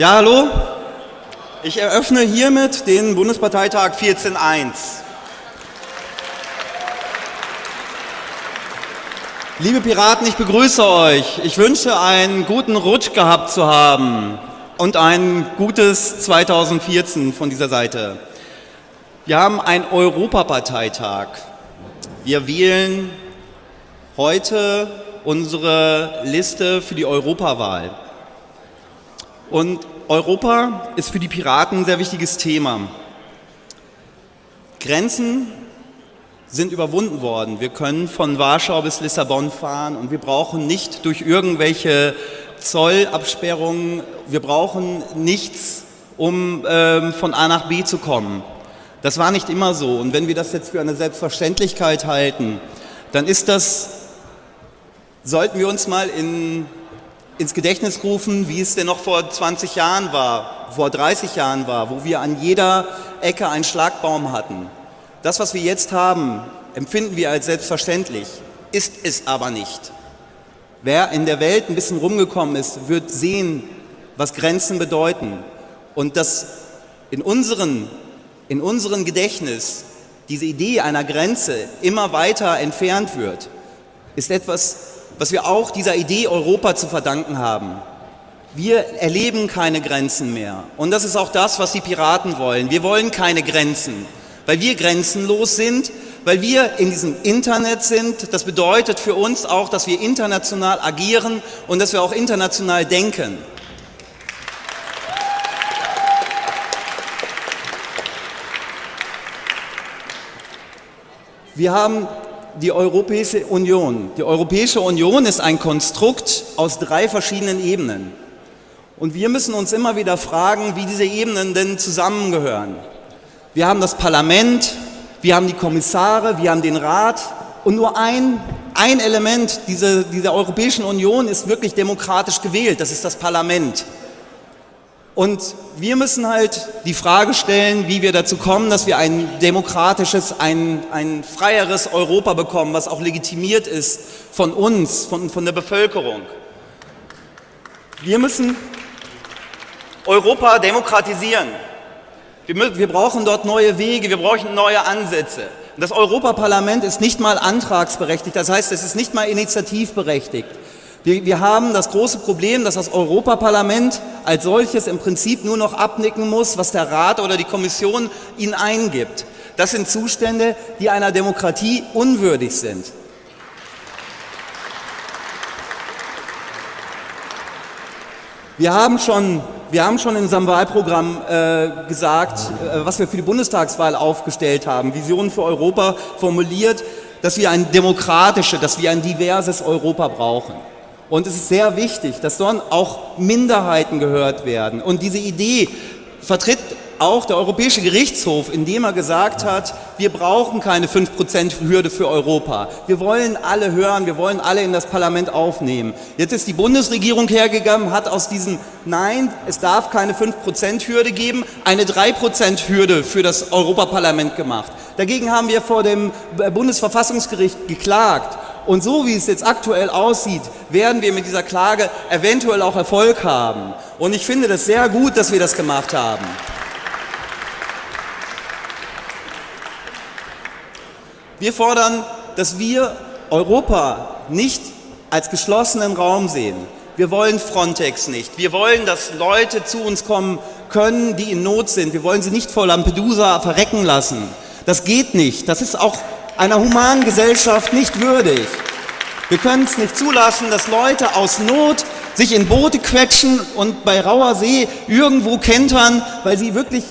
Ja, hallo. Ich eröffne hiermit den Bundesparteitag 14.1. Liebe Piraten, ich begrüße euch. Ich wünsche einen guten Rutsch gehabt zu haben und ein gutes 2014 von dieser Seite. Wir haben einen Europaparteitag. Wir wählen heute unsere Liste für die Europawahl. Und Europa ist für die Piraten ein sehr wichtiges Thema. Grenzen sind überwunden worden. Wir können von Warschau bis Lissabon fahren und wir brauchen nicht durch irgendwelche Zollabsperrungen, wir brauchen nichts, um ähm, von A nach B zu kommen. Das war nicht immer so. Und wenn wir das jetzt für eine Selbstverständlichkeit halten, dann ist das, sollten wir uns mal in, ins Gedächtnis rufen, wie es denn noch vor 20 Jahren war, vor 30 Jahren war, wo wir an jeder Ecke einen Schlagbaum hatten. Das, was wir jetzt haben, empfinden wir als selbstverständlich, ist es aber nicht. Wer in der Welt ein bisschen rumgekommen ist, wird sehen, was Grenzen bedeuten und dass in unseren in unserem Gedächtnis diese Idee einer Grenze immer weiter entfernt wird, ist etwas, was wir auch dieser Idee Europa zu verdanken haben. Wir erleben keine Grenzen mehr. Und das ist auch das, was die Piraten wollen. Wir wollen keine Grenzen, weil wir grenzenlos sind, weil wir in diesem Internet sind. Das bedeutet für uns auch, dass wir international agieren und dass wir auch international denken. Wir haben die Europäische Union. Die Europäische Union ist ein Konstrukt aus drei verschiedenen Ebenen. Und wir müssen uns immer wieder fragen, wie diese Ebenen denn zusammengehören. Wir haben das Parlament, wir haben die Kommissare, wir haben den Rat und nur ein, ein Element dieser, dieser Europäischen Union ist wirklich demokratisch gewählt, das ist das Parlament. Und wir müssen halt die Frage stellen, wie wir dazu kommen, dass wir ein demokratisches, ein, ein freieres Europa bekommen, was auch legitimiert ist von uns, von, von der Bevölkerung. Wir müssen Europa demokratisieren. Wir, wir brauchen dort neue Wege, wir brauchen neue Ansätze. Das Europaparlament ist nicht mal antragsberechtigt, das heißt, es ist nicht mal initiativberechtigt. Wir, wir haben das große Problem, dass das Europaparlament als solches im Prinzip nur noch abnicken muss, was der Rat oder die Kommission ihnen eingibt. Das sind Zustände, die einer Demokratie unwürdig sind. Wir haben schon, wir haben schon in unserem Wahlprogramm äh, gesagt, äh, was wir für die Bundestagswahl aufgestellt haben, Visionen für Europa formuliert, dass wir ein demokratisches, dass wir ein diverses Europa brauchen. Und es ist sehr wichtig, dass dort auch Minderheiten gehört werden. Und diese Idee vertritt auch der Europäische Gerichtshof, indem er gesagt hat, wir brauchen keine 5%-Hürde für Europa. Wir wollen alle hören, wir wollen alle in das Parlament aufnehmen. Jetzt ist die Bundesregierung hergegangen, hat aus diesem Nein, es darf keine 5%-Hürde geben, eine 3%-Hürde für das Europaparlament gemacht. Dagegen haben wir vor dem Bundesverfassungsgericht geklagt. Und so wie es jetzt aktuell aussieht, werden wir mit dieser Klage eventuell auch Erfolg haben. Und ich finde das sehr gut, dass wir das gemacht haben. Wir fordern, dass wir Europa nicht als geschlossenen Raum sehen. Wir wollen Frontex nicht. Wir wollen, dass Leute zu uns kommen können, die in Not sind. Wir wollen sie nicht vor Lampedusa verrecken lassen. Das geht nicht. Das ist auch einer humanen Gesellschaft nicht würdig. Wir können es nicht zulassen, dass Leute aus Not sich in Boote quetschen und bei rauer See irgendwo kentern, weil sie wirklich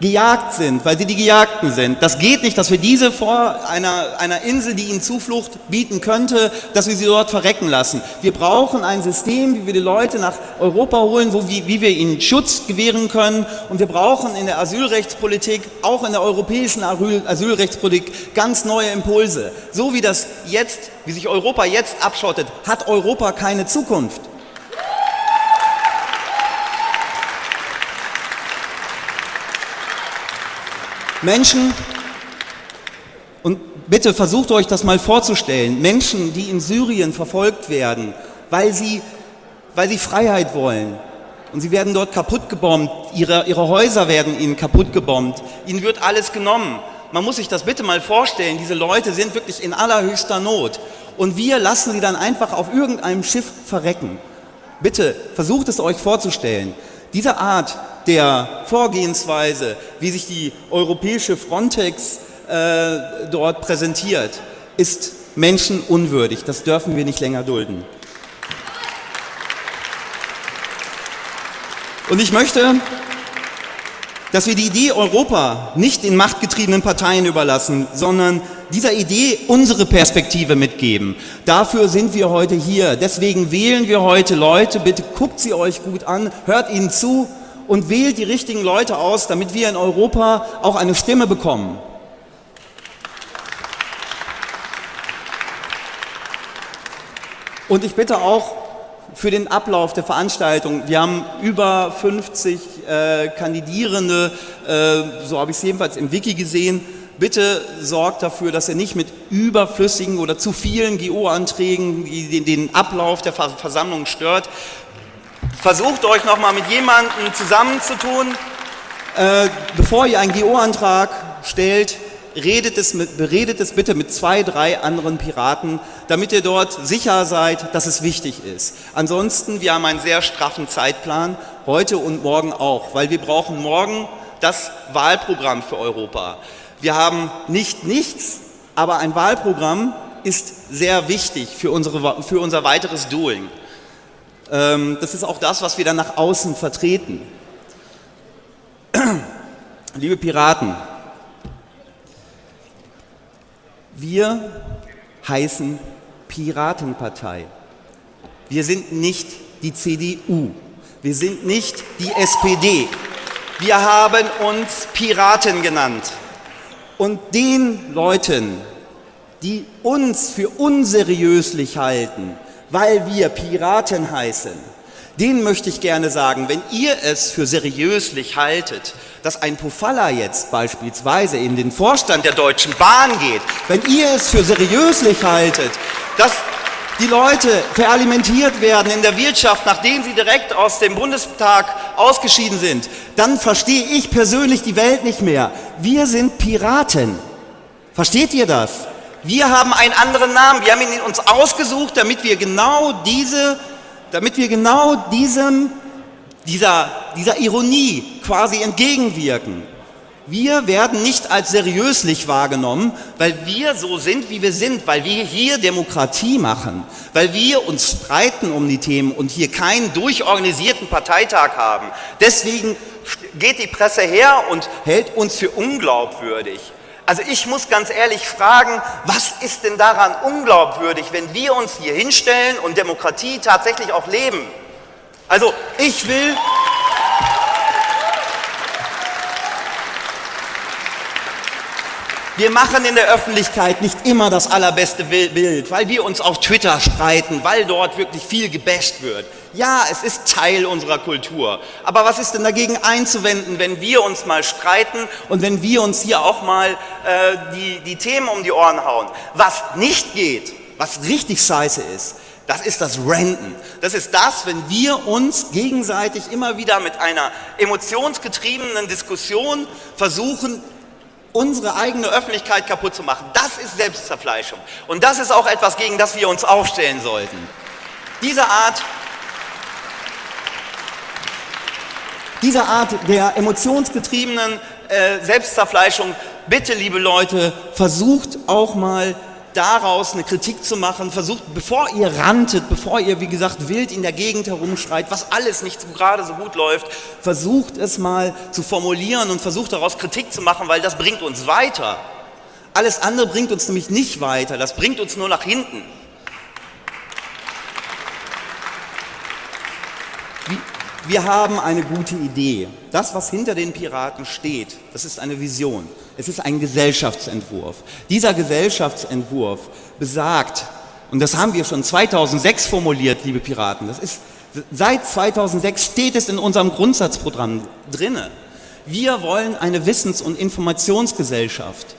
gejagt sind, weil sie die Gejagten sind. Das geht nicht, dass wir diese vor einer, einer Insel, die ihnen Zuflucht bieten könnte, dass wir sie dort verrecken lassen. Wir brauchen ein System, wie wir die Leute nach Europa holen, wo, wie, wie wir ihnen Schutz gewähren können. Und wir brauchen in der Asylrechtspolitik, auch in der europäischen Asylrechtspolitik, ganz neue Impulse. So wie das jetzt, wie sich Europa jetzt abschottet, hat Europa keine Zukunft. Menschen, und bitte versucht euch das mal vorzustellen, Menschen, die in Syrien verfolgt werden, weil sie, weil sie Freiheit wollen, und sie werden dort kaputt gebombt, ihre, ihre Häuser werden ihnen kaputt gebombt, ihnen wird alles genommen. Man muss sich das bitte mal vorstellen, diese Leute sind wirklich in allerhöchster Not und wir lassen sie dann einfach auf irgendeinem Schiff verrecken. Bitte versucht es euch vorzustellen. Diese Art der Vorgehensweise, wie sich die europäische Frontex äh, dort präsentiert, ist menschenunwürdig. Das dürfen wir nicht länger dulden. Und ich möchte, dass wir die Idee Europa nicht den machtgetriebenen Parteien überlassen, sondern dieser Idee unsere Perspektive mitgeben. Dafür sind wir heute hier. Deswegen wählen wir heute Leute. Bitte guckt sie euch gut an, hört ihnen zu und wählt die richtigen Leute aus, damit wir in Europa auch eine Stimme bekommen. Und ich bitte auch für den Ablauf der Veranstaltung. Wir haben über 50 äh, Kandidierende, äh, so habe ich es jedenfalls im Wiki gesehen. Bitte sorgt dafür, dass ihr nicht mit überflüssigen oder zu vielen GO-Anträgen den, den, Ablauf der Versammlung stört. Versucht euch nochmal mit jemandem zusammenzutun. Äh, bevor ihr einen GO-Antrag stellt, redet es, mit, beredet es bitte mit zwei, drei anderen Piraten, damit ihr dort sicher seid, dass es wichtig ist. Ansonsten, wir haben einen sehr straffen Zeitplan, heute und morgen auch, weil wir brauchen morgen das Wahlprogramm für Europa. Wir haben nicht nichts, aber ein Wahlprogramm ist sehr wichtig für, unsere, für unser weiteres Doing. Ähm, das ist auch das, was wir dann nach außen vertreten. Liebe Piraten, wir heißen Piratenpartei. Wir sind nicht die CDU. Wir sind nicht die SPD. Wir haben uns Piraten genannt. Und den Leuten, die uns für unseriöslich halten, weil wir Piraten heißen, denen möchte ich gerne sagen, wenn ihr es für seriöslich haltet, dass ein Pofalla jetzt beispielsweise in den Vorstand der Deutschen Bahn geht, wenn ihr es für seriöslich haltet, dass die Leute veralimentiert werden in der Wirtschaft, nachdem sie direkt aus dem Bundestag ausgeschieden sind, dann verstehe ich persönlich die Welt nicht mehr. Wir sind Piraten. Versteht ihr das? Wir haben einen anderen Namen. Wir haben ihn uns ausgesucht, damit wir genau diese damit wir genau diesem, dieser, dieser Ironie quasi entgegenwirken. Wir werden nicht als seriöslich wahrgenommen, weil wir so sind, wie wir sind, weil wir hier Demokratie machen, weil wir uns streiten um die Themen und hier keinen durchorganisierten Parteitag haben. Deswegen geht die Presse her und hält uns für unglaubwürdig. Also ich muss ganz ehrlich fragen, was ist denn daran unglaubwürdig, wenn wir uns hier hinstellen und Demokratie tatsächlich auch leben? Also ich will... Wir machen in der Öffentlichkeit nicht immer das allerbeste Bild, weil wir uns auf Twitter streiten, weil dort wirklich viel gebasht wird. Ja, es ist Teil unserer Kultur. Aber was ist denn dagegen einzuwenden, wenn wir uns mal streiten und wenn wir uns hier auch mal äh, die, die Themen um die Ohren hauen? Was nicht geht, was richtig scheiße ist, das ist das Renten. Das ist das, wenn wir uns gegenseitig immer wieder mit einer emotionsgetriebenen Diskussion versuchen, unsere eigene Öffentlichkeit kaputt zu machen. Das ist Selbstzerfleischung. Und das ist auch etwas, gegen das wir uns aufstellen sollten. Diese Art, diese Art der emotionsgetriebenen äh, Selbstzerfleischung, bitte liebe Leute, versucht auch mal daraus eine Kritik zu machen, versucht, bevor ihr rantet, bevor ihr, wie gesagt, wild in der Gegend herumschreit, was alles nicht so gerade so gut läuft, versucht es mal zu formulieren und versucht daraus Kritik zu machen, weil das bringt uns weiter. Alles andere bringt uns nämlich nicht weiter, das bringt uns nur nach hinten. Wir haben eine gute Idee. Das, was hinter den Piraten steht, das ist eine Vision. Es ist ein Gesellschaftsentwurf. Dieser Gesellschaftsentwurf besagt, und das haben wir schon 2006 formuliert, liebe Piraten, das ist, seit 2006 steht es in unserem Grundsatzprogramm drinne. Wir wollen eine Wissens- und Informationsgesellschaft.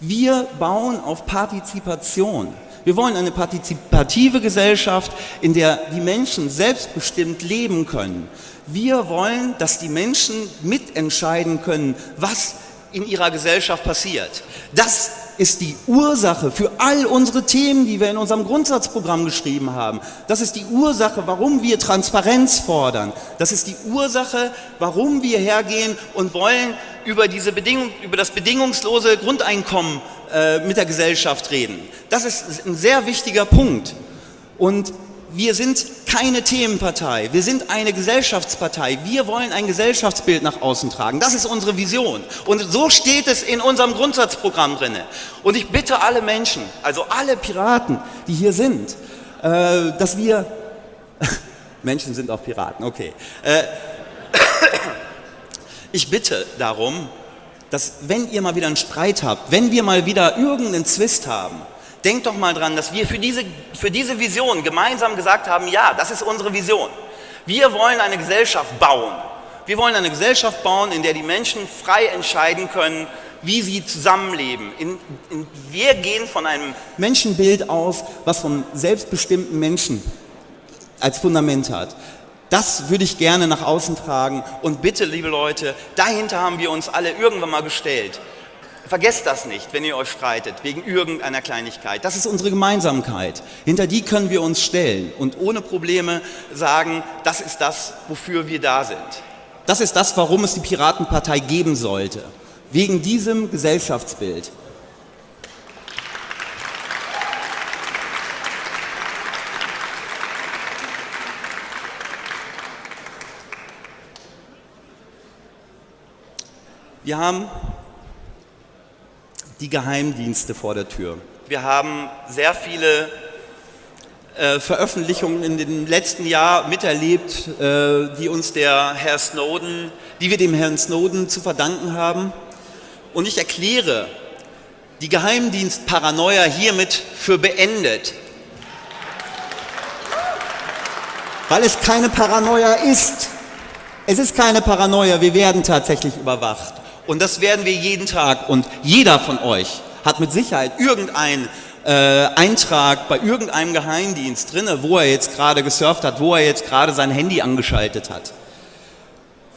Wir bauen auf Partizipation. Wir wollen eine partizipative Gesellschaft, in der die Menschen selbstbestimmt leben können. Wir wollen, dass die Menschen mitentscheiden können, was in ihrer Gesellschaft passiert. Das ist die Ursache für all unsere Themen, die wir in unserem Grundsatzprogramm geschrieben haben. Das ist die Ursache, warum wir Transparenz fordern. Das ist die Ursache, warum wir hergehen und wollen über, diese Bedingung, über das bedingungslose Grundeinkommen äh, mit der Gesellschaft reden. Das ist ein sehr wichtiger Punkt. Und wir sind keine Themenpartei, wir sind eine Gesellschaftspartei. Wir wollen ein Gesellschaftsbild nach außen tragen. Das ist unsere Vision. Und so steht es in unserem Grundsatzprogramm drin. Und ich bitte alle Menschen, also alle Piraten, die hier sind, äh, dass wir, Menschen sind auch Piraten, okay. Äh, ich bitte darum, dass wenn ihr mal wieder einen Streit habt, wenn wir mal wieder irgendeinen Zwist haben, Denkt doch mal dran, dass wir für diese, für diese Vision gemeinsam gesagt haben, ja, das ist unsere Vision. Wir wollen eine Gesellschaft bauen. Wir wollen eine Gesellschaft bauen, in der die Menschen frei entscheiden können, wie sie zusammenleben. In, in, wir gehen von einem Menschenbild aus, was von selbstbestimmten Menschen als Fundament hat. Das würde ich gerne nach außen tragen und bitte, liebe Leute, dahinter haben wir uns alle irgendwann mal gestellt. Vergesst das nicht, wenn ihr euch streitet, wegen irgendeiner Kleinigkeit. Das ist unsere Gemeinsamkeit. Hinter die können wir uns stellen und ohne Probleme sagen, das ist das, wofür wir da sind. Das ist das, warum es die Piratenpartei geben sollte. Wegen diesem Gesellschaftsbild. Wir haben die Geheimdienste vor der Tür. Wir haben sehr viele äh, Veröffentlichungen in dem letzten Jahr miterlebt, äh, die uns der Herr Snowden, die wir dem Herrn Snowden zu verdanken haben. Und ich erkläre die Geheimdienstparanoia hiermit für beendet. Weil es keine Paranoia ist. Es ist keine Paranoia, wir werden tatsächlich überwacht. Und das werden wir jeden Tag. Und jeder von euch hat mit Sicherheit irgendeinen äh, Eintrag bei irgendeinem Geheimdienst drin, wo er jetzt gerade gesurft hat, wo er jetzt gerade sein Handy angeschaltet hat.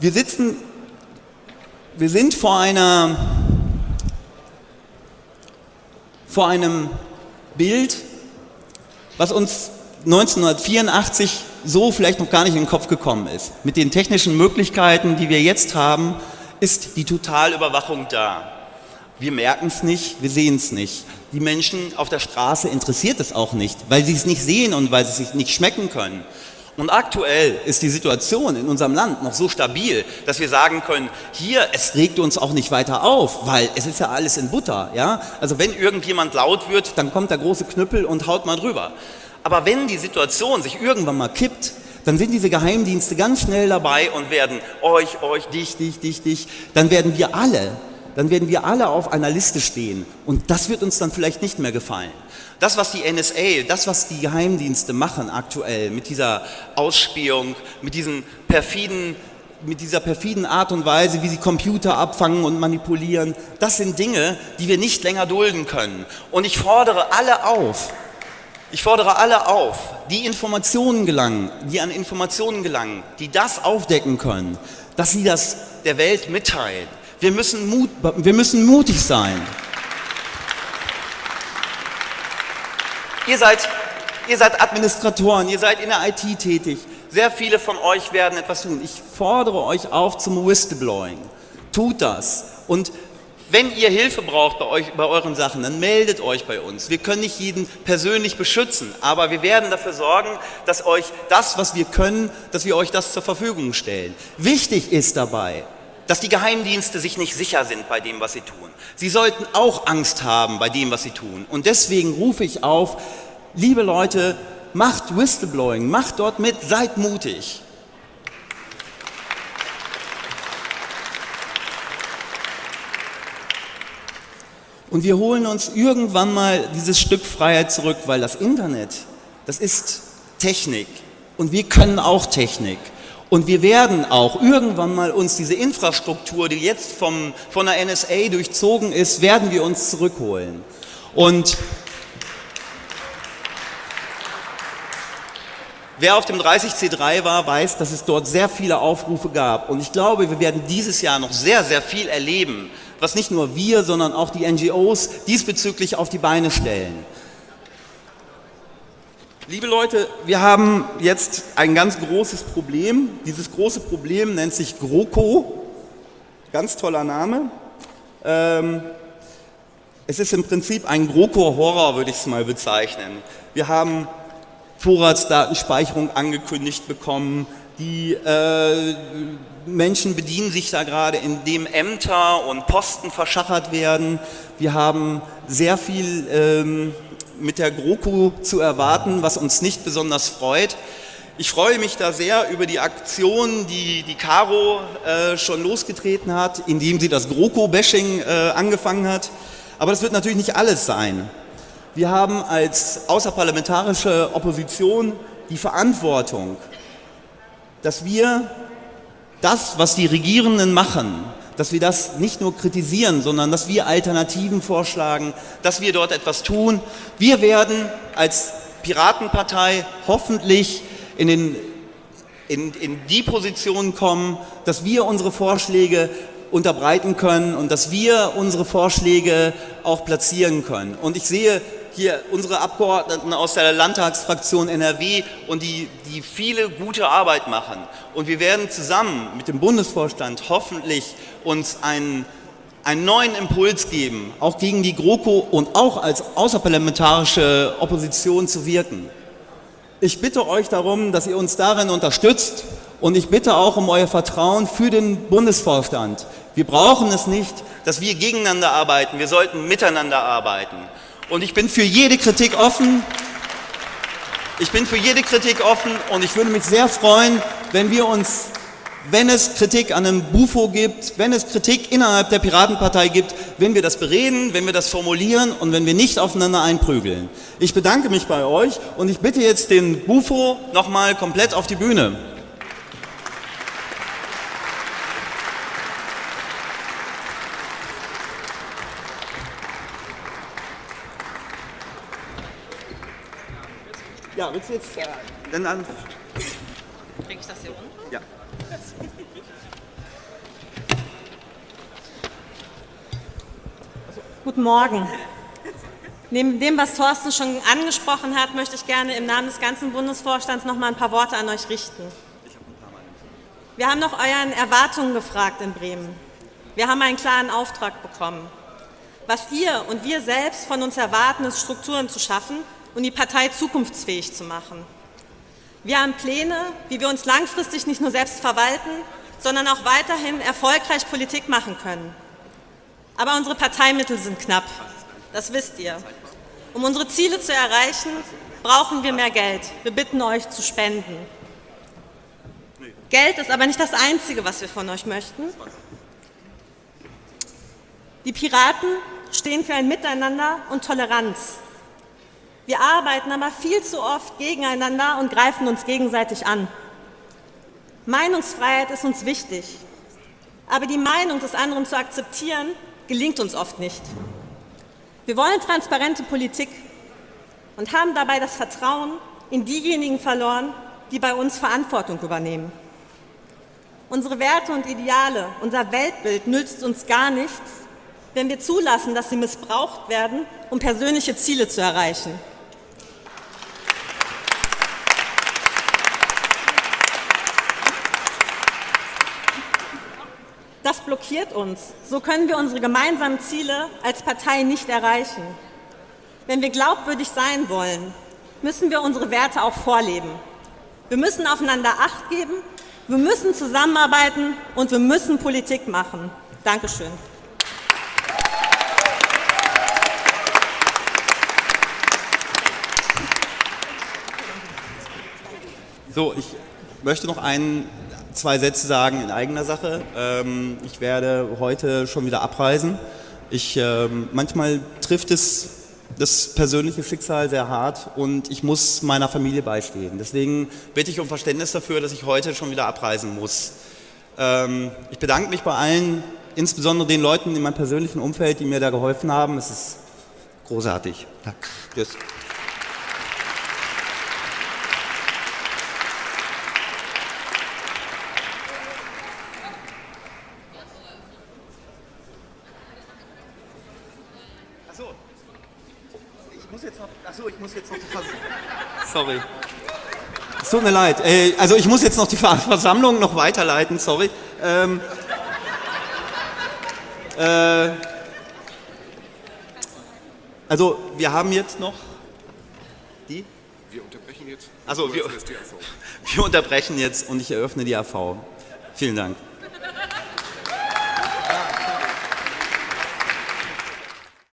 Wir sitzen, wir sind vor einer, vor einem Bild, was uns 1984 so vielleicht noch gar nicht in den Kopf gekommen ist. Mit den technischen Möglichkeiten, die wir jetzt haben, ist die Totalüberwachung da. Wir merken es nicht, wir sehen es nicht. Die Menschen auf der Straße interessiert es auch nicht, weil sie es nicht sehen und weil sie es nicht schmecken können. Und aktuell ist die Situation in unserem Land noch so stabil, dass wir sagen können, hier, es regt uns auch nicht weiter auf, weil es ist ja alles in Butter. Ja? Also wenn irgendjemand laut wird, dann kommt der große Knüppel und haut mal drüber. Aber wenn die Situation sich irgendwann mal kippt, dann sind diese Geheimdienste ganz schnell dabei und werden euch, euch, dich, dich, dich, dich, dann werden wir alle, dann werden wir alle auf einer Liste stehen und das wird uns dann vielleicht nicht mehr gefallen. Das, was die NSA, das, was die Geheimdienste machen aktuell mit dieser Ausspähung, mit diesen perfiden mit dieser perfiden Art und Weise, wie sie Computer abfangen und manipulieren, das sind Dinge, die wir nicht länger dulden können. Und ich fordere alle auf, ich fordere alle auf, die Informationen gelangen, die an Informationen gelangen, die das aufdecken können, dass sie das der Welt mitteilen. Wir müssen, Mut, wir müssen mutig sein. Ihr seid, ihr seid Administratoren, ihr seid in der IT tätig. Sehr viele von euch werden etwas tun. Ich fordere euch auf zum Whistleblowing. Tut das. Und wenn ihr Hilfe braucht bei, euch, bei euren Sachen, dann meldet euch bei uns. Wir können nicht jeden persönlich beschützen, aber wir werden dafür sorgen, dass euch das, was wir können, dass wir euch das zur Verfügung stellen. Wichtig ist dabei, dass die Geheimdienste sich nicht sicher sind bei dem, was sie tun. Sie sollten auch Angst haben bei dem, was sie tun. Und deswegen rufe ich auf, liebe Leute, macht Whistleblowing, macht dort mit, seid mutig. Und wir holen uns irgendwann mal dieses Stück Freiheit zurück, weil das Internet, das ist Technik und wir können auch Technik. Und wir werden auch irgendwann mal uns diese Infrastruktur, die jetzt vom, von der NSA durchzogen ist, werden wir uns zurückholen. Und Wer auf dem 30C3 war, weiß, dass es dort sehr viele Aufrufe gab. Und ich glaube, wir werden dieses Jahr noch sehr, sehr viel erleben, was nicht nur wir, sondern auch die NGOs diesbezüglich auf die Beine stellen. Liebe Leute, wir haben jetzt ein ganz großes Problem. Dieses große Problem nennt sich GroKo. Ganz toller Name. Ähm, es ist im Prinzip ein GroKo-Horror, würde ich es mal bezeichnen. Wir haben Vorratsdatenspeicherung angekündigt bekommen. Die äh, Menschen bedienen sich da gerade, indem Ämter und Posten verschachert werden. Wir haben sehr viel ähm, mit der GroKo zu erwarten, was uns nicht besonders freut. Ich freue mich da sehr über die Aktion, die die Caro äh, schon losgetreten hat, indem sie das GroKo-Bashing äh, angefangen hat. Aber das wird natürlich nicht alles sein. Wir haben als außerparlamentarische Opposition die Verantwortung, dass wir das, was die Regierenden machen, dass wir das nicht nur kritisieren, sondern dass wir Alternativen vorschlagen, dass wir dort etwas tun. Wir werden als Piratenpartei hoffentlich in, den, in, in die Position kommen, dass wir unsere Vorschläge unterbreiten können und dass wir unsere Vorschläge auch platzieren können. Und ich sehe hier unsere Abgeordneten aus der Landtagsfraktion NRW und die, die viele gute Arbeit machen. Und wir werden zusammen mit dem Bundesvorstand hoffentlich uns einen, einen neuen Impuls geben, auch gegen die GroKo und auch als außerparlamentarische Opposition zu wirken. Ich bitte euch darum, dass ihr uns darin unterstützt und ich bitte auch um euer Vertrauen für den Bundesvorstand. Wir brauchen es nicht, dass wir gegeneinander arbeiten, wir sollten miteinander arbeiten. Und ich bin für jede Kritik offen. Ich bin für jede Kritik offen und ich würde mich sehr freuen, wenn wir uns, wenn es Kritik an einem Bufo gibt, wenn es Kritik innerhalb der Piratenpartei gibt, wenn wir das bereden, wenn wir das formulieren und wenn wir nicht aufeinander einprügeln. Ich bedanke mich bei euch und ich bitte jetzt den Bufo nochmal komplett auf die Bühne. Ja, willst du jetzt äh, dann an. Kriege ich das hier unten? Ja. Guten Morgen. Neben dem, was Thorsten schon angesprochen hat, möchte ich gerne im Namen des ganzen Bundesvorstands noch mal ein paar Worte an euch richten. Wir haben nach euren Erwartungen gefragt in Bremen. Wir haben einen klaren Auftrag bekommen. Was ihr und wir selbst von uns erwarten, ist Strukturen zu schaffen, und die Partei zukunftsfähig zu machen. Wir haben Pläne, wie wir uns langfristig nicht nur selbst verwalten, sondern auch weiterhin erfolgreich Politik machen können. Aber unsere Parteimittel sind knapp, das wisst ihr. Um unsere Ziele zu erreichen, brauchen wir mehr Geld. Wir bitten euch zu spenden. Geld ist aber nicht das Einzige, was wir von euch möchten. Die Piraten stehen für ein Miteinander und Toleranz. Wir arbeiten aber viel zu oft gegeneinander und greifen uns gegenseitig an. Meinungsfreiheit ist uns wichtig, aber die Meinung des anderen zu akzeptieren, gelingt uns oft nicht. Wir wollen transparente Politik und haben dabei das Vertrauen in diejenigen verloren, die bei uns Verantwortung übernehmen. Unsere Werte und Ideale, unser Weltbild nützt uns gar nichts, wenn wir zulassen, dass sie missbraucht werden, um persönliche Ziele zu erreichen. Blockiert uns. So können wir unsere gemeinsamen Ziele als Partei nicht erreichen. Wenn wir glaubwürdig sein wollen, müssen wir unsere Werte auch vorleben. Wir müssen aufeinander Acht geben, wir müssen zusammenarbeiten und wir müssen Politik machen. Dankeschön. So, ich möchte noch einen zwei Sätze sagen in eigener Sache. Ähm, ich werde heute schon wieder abreisen. Ich, ähm, manchmal trifft es das persönliche Schicksal sehr hart und ich muss meiner Familie beistehen. Deswegen bitte ich um Verständnis dafür, dass ich heute schon wieder abreisen muss. Ähm, ich bedanke mich bei allen, insbesondere den Leuten in meinem persönlichen Umfeld, die mir da geholfen haben. Es ist großartig. Danke. Tschüss. muss jetzt noch, achso, ich muss jetzt noch die Versammlung. Sorry. Es tut mir leid. Äh, also ich muss jetzt noch die Versammlung noch weiterleiten, sorry. Ähm, äh, also wir haben jetzt noch die? Wir unterbrechen jetzt. Also wir, wir unterbrechen jetzt und ich eröffne die AV. Vielen Dank.